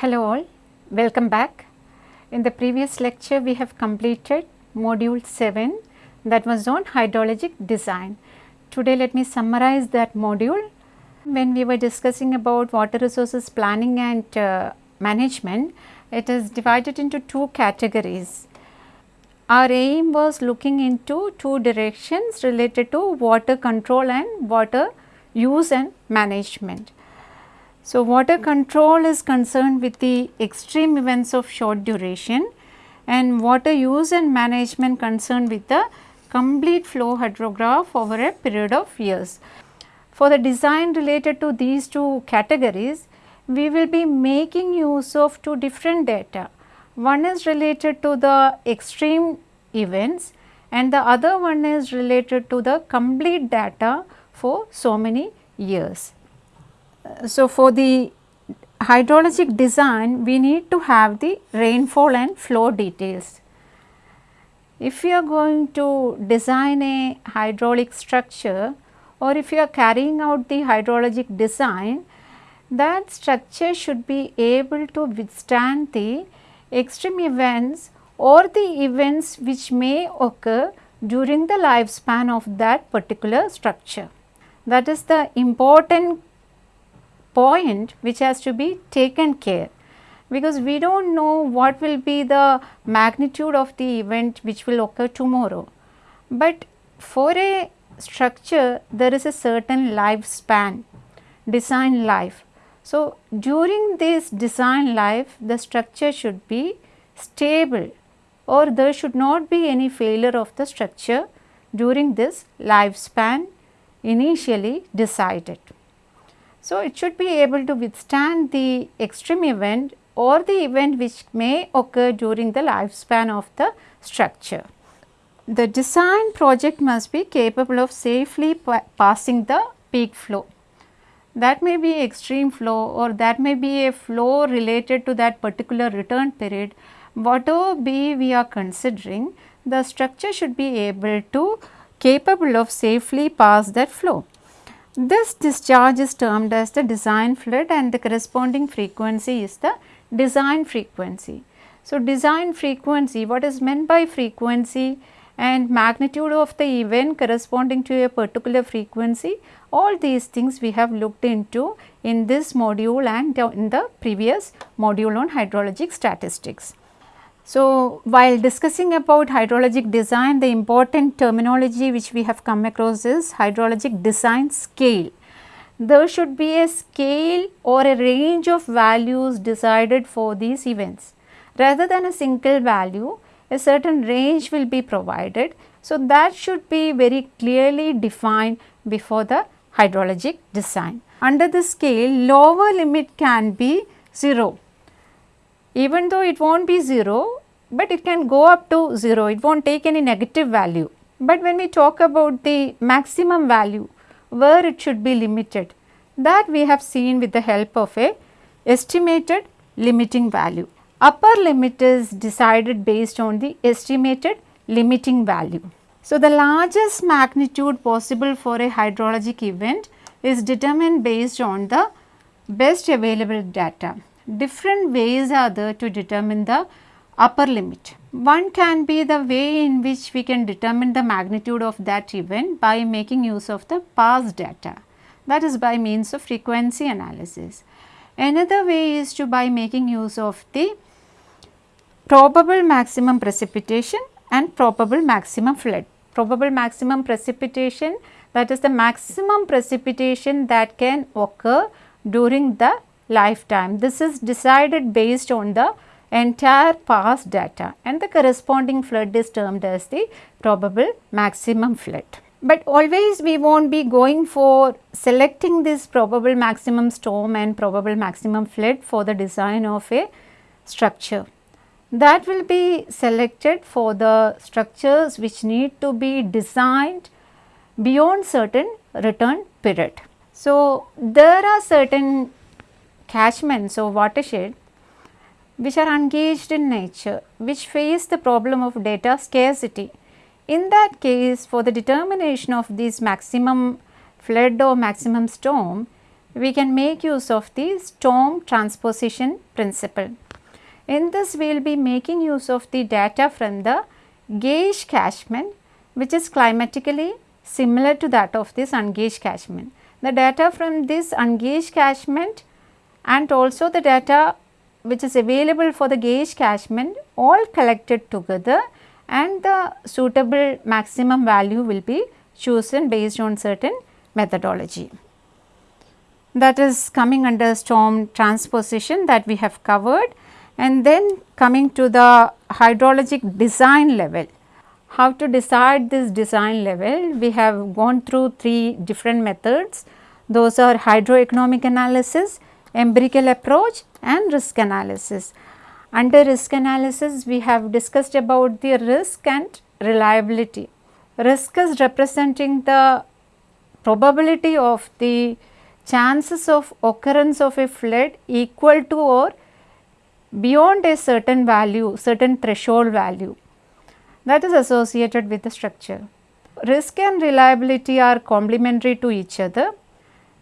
Hello all, welcome back. In the previous lecture we have completed module 7 that was on hydrologic design. Today let me summarize that module. When we were discussing about water resources planning and uh, management, it is divided into two categories. Our aim was looking into two directions related to water control and water use and management. So, water control is concerned with the extreme events of short duration and water use and management concerned with the complete flow hydrograph over a period of years. For the design related to these two categories, we will be making use of two different data. One is related to the extreme events and the other one is related to the complete data for so many years. So, for the hydrologic design we need to have the rainfall and flow details. If you are going to design a hydraulic structure or if you are carrying out the hydrologic design, that structure should be able to withstand the extreme events or the events which may occur during the lifespan of that particular structure. That is the important point which has to be taken care because we do not know what will be the magnitude of the event which will occur tomorrow. But for a structure there is a certain lifespan, design life. So, during this design life the structure should be stable or there should not be any failure of the structure during this lifespan initially decided. So, it should be able to withstand the extreme event or the event which may occur during the lifespan of the structure. The design project must be capable of safely pa passing the peak flow. That may be extreme flow or that may be a flow related to that particular return period. Whatever be we are considering, the structure should be able to capable of safely pass that flow. This discharge is termed as the design flood and the corresponding frequency is the design frequency. So, design frequency what is meant by frequency and magnitude of the event corresponding to a particular frequency all these things we have looked into in this module and in the previous module on hydrologic statistics. So, while discussing about hydrologic design the important terminology which we have come across is hydrologic design scale there should be a scale or a range of values decided for these events. Rather than a single value, a certain range will be provided. So, that should be very clearly defined before the hydrologic design. Under the scale, lower limit can be 0, even though it will not be 0, but it can go up to 0, it will not take any negative value. But when we talk about the maximum value, where it should be limited that we have seen with the help of a estimated limiting value. Upper limit is decided based on the estimated limiting value. So, the largest magnitude possible for a hydrologic event is determined based on the best available data. Different ways are there to determine the upper limit. One can be the way in which we can determine the magnitude of that event by making use of the past data that is by means of frequency analysis. Another way is to by making use of the probable maximum precipitation and probable maximum flood. Probable maximum precipitation that is the maximum precipitation that can occur during the lifetime. This is decided based on the entire past data and the corresponding flood is termed as the probable maximum flood. But always we not be going for selecting this probable maximum storm and probable maximum flood for the design of a structure. That will be selected for the structures which need to be designed beyond certain return period. So, there are certain catchments or watershed which are ungauged in nature, which face the problem of data scarcity. In that case, for the determination of this maximum flood or maximum storm, we can make use of the storm transposition principle. In this we will be making use of the data from the gauge catchment which is climatically similar to that of this ungauged catchment. The data from this ungauged catchment and also the data which is available for the gauge catchment all collected together and the suitable maximum value will be chosen based on certain methodology. That is coming under storm transposition that we have covered and then coming to the hydrologic design level. How to decide this design level? We have gone through three different methods. Those are hydroeconomic analysis, empirical approach and risk analysis. Under risk analysis, we have discussed about the risk and reliability. Risk is representing the probability of the chances of occurrence of a flood equal to or beyond a certain value, certain threshold value that is associated with the structure. Risk and reliability are complementary to each other.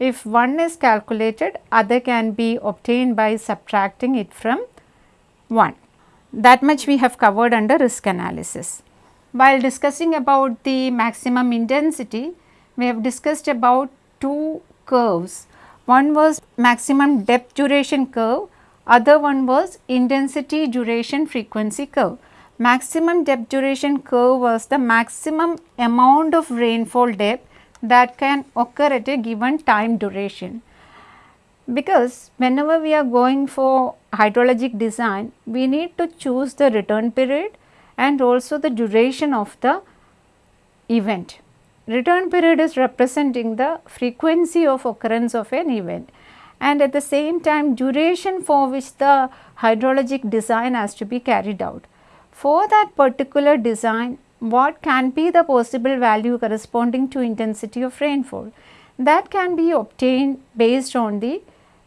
If one is calculated, other can be obtained by subtracting it from 1. That much we have covered under risk analysis. While discussing about the maximum intensity, we have discussed about two curves. One was maximum depth duration curve, other one was intensity duration frequency curve. Maximum depth duration curve was the maximum amount of rainfall depth that can occur at a given time duration. Because whenever we are going for hydrologic design, we need to choose the return period and also the duration of the event. Return period is representing the frequency of occurrence of an event and at the same time duration for which the hydrologic design has to be carried out. For that particular design, what can be the possible value corresponding to intensity of rainfall? That can be obtained based on the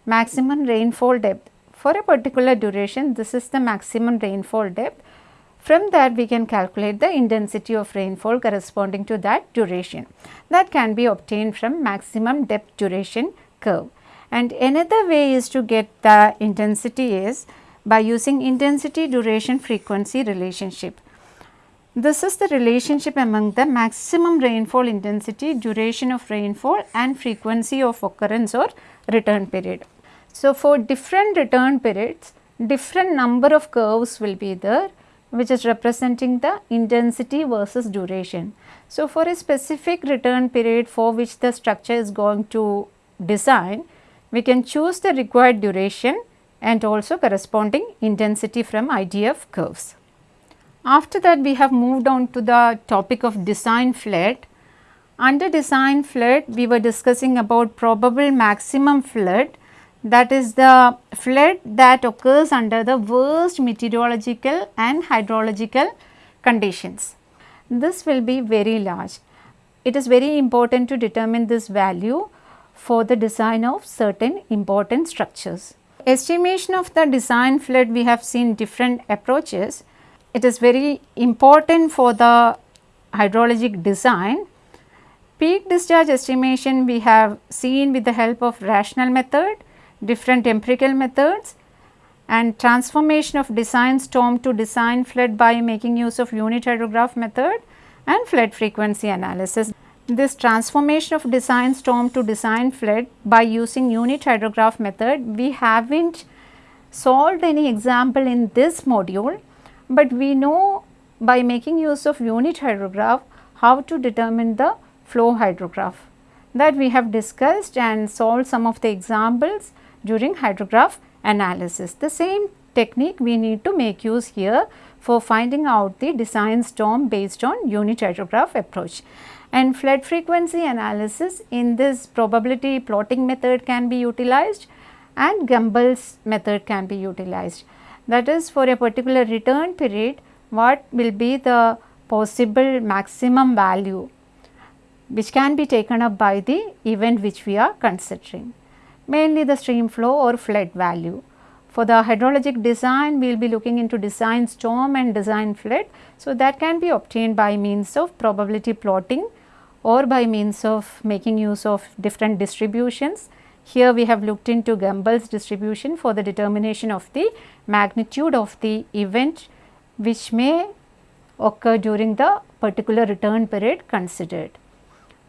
maximum rainfall depth. For a particular duration, this is the maximum rainfall depth. From that, we can calculate the intensity of rainfall corresponding to that duration. That can be obtained from maximum depth duration curve. And another way is to get the intensity is by using intensity duration frequency relationship. This is the relationship among the maximum rainfall intensity, duration of rainfall and frequency of occurrence or return period. So, for different return periods, different number of curves will be there which is representing the intensity versus duration. So, for a specific return period for which the structure is going to design, we can choose the required duration and also corresponding intensity from IDF curves. After that we have moved on to the topic of design flood. Under design flood we were discussing about probable maximum flood that is the flood that occurs under the worst meteorological and hydrological conditions. This will be very large. It is very important to determine this value for the design of certain important structures estimation of the design flood we have seen different approaches. It is very important for the hydrologic design. Peak discharge estimation we have seen with the help of rational method, different empirical methods and transformation of design storm to design flood by making use of unit hydrograph method and flood frequency analysis. This transformation of design storm to design flood by using unit hydrograph method, we have not solved any example in this module, but we know by making use of unit hydrograph how to determine the flow hydrograph that we have discussed and solved some of the examples during hydrograph analysis. The same technique we need to make use here for finding out the design storm based on unit hydrograph approach and flood frequency analysis in this probability plotting method can be utilized and Gumbel's method can be utilized. That is for a particular return period what will be the possible maximum value which can be taken up by the event which we are considering mainly the stream flow or flood value. For the hydrologic design, we will be looking into design storm and design flood. So, that can be obtained by means of probability plotting or by means of making use of different distributions, Here we have looked into Gumbel's distribution for the determination of the magnitude of the event which may occur during the particular return period considered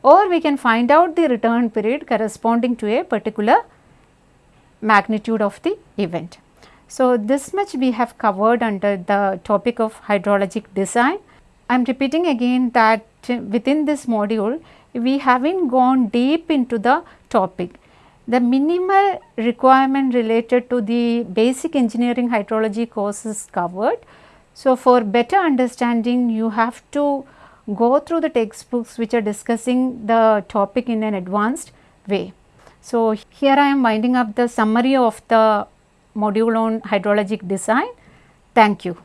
or we can find out the return period corresponding to a particular magnitude of the event. So, this much we have covered under the topic of hydrologic design. I am repeating again that within this module we have not gone deep into the topic. The minimal requirement related to the basic engineering hydrology course is covered. So, for better understanding you have to go through the textbooks which are discussing the topic in an advanced way. So, here I am winding up the summary of the module on hydrologic design. Thank you.